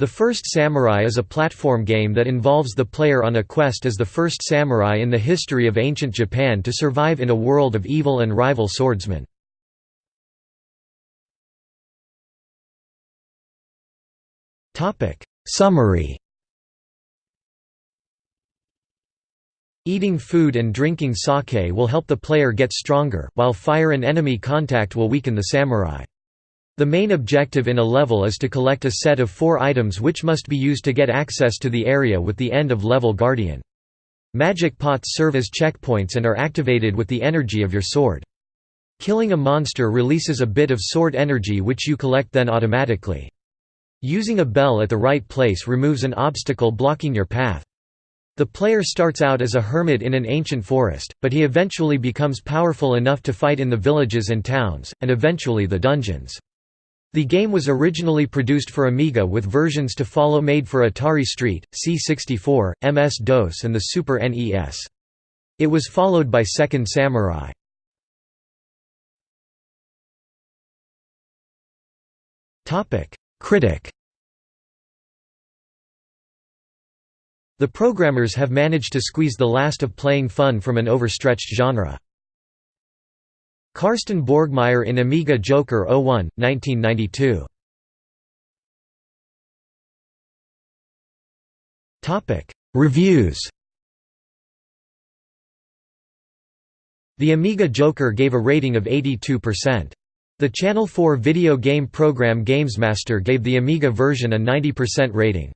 The First Samurai is a platform game that involves the player on a quest as the first samurai in the history of ancient Japan to survive in a world of evil and rival swordsmen. Summary Eating food and drinking sake will help the player get stronger, while fire and enemy contact will weaken the samurai. The main objective in a level is to collect a set of four items which must be used to get access to the area with the end of level guardian. Magic pots serve as checkpoints and are activated with the energy of your sword. Killing a monster releases a bit of sword energy which you collect then automatically. Using a bell at the right place removes an obstacle blocking your path. The player starts out as a hermit in an ancient forest, but he eventually becomes powerful enough to fight in the villages and towns, and eventually the dungeons. The game was originally produced for Amiga with versions to follow made for Atari ST, C64, MS-DOS and the Super NES. It was followed by Second Samurai. Critic The programmers have managed to squeeze the last of playing fun from an overstretched genre. Karsten Borgmeier in Amiga Joker 01, 1992. Reviews The Amiga Joker gave a rating of 82%. The Channel 4 video game program GamesMaster gave the Amiga version a 90% rating.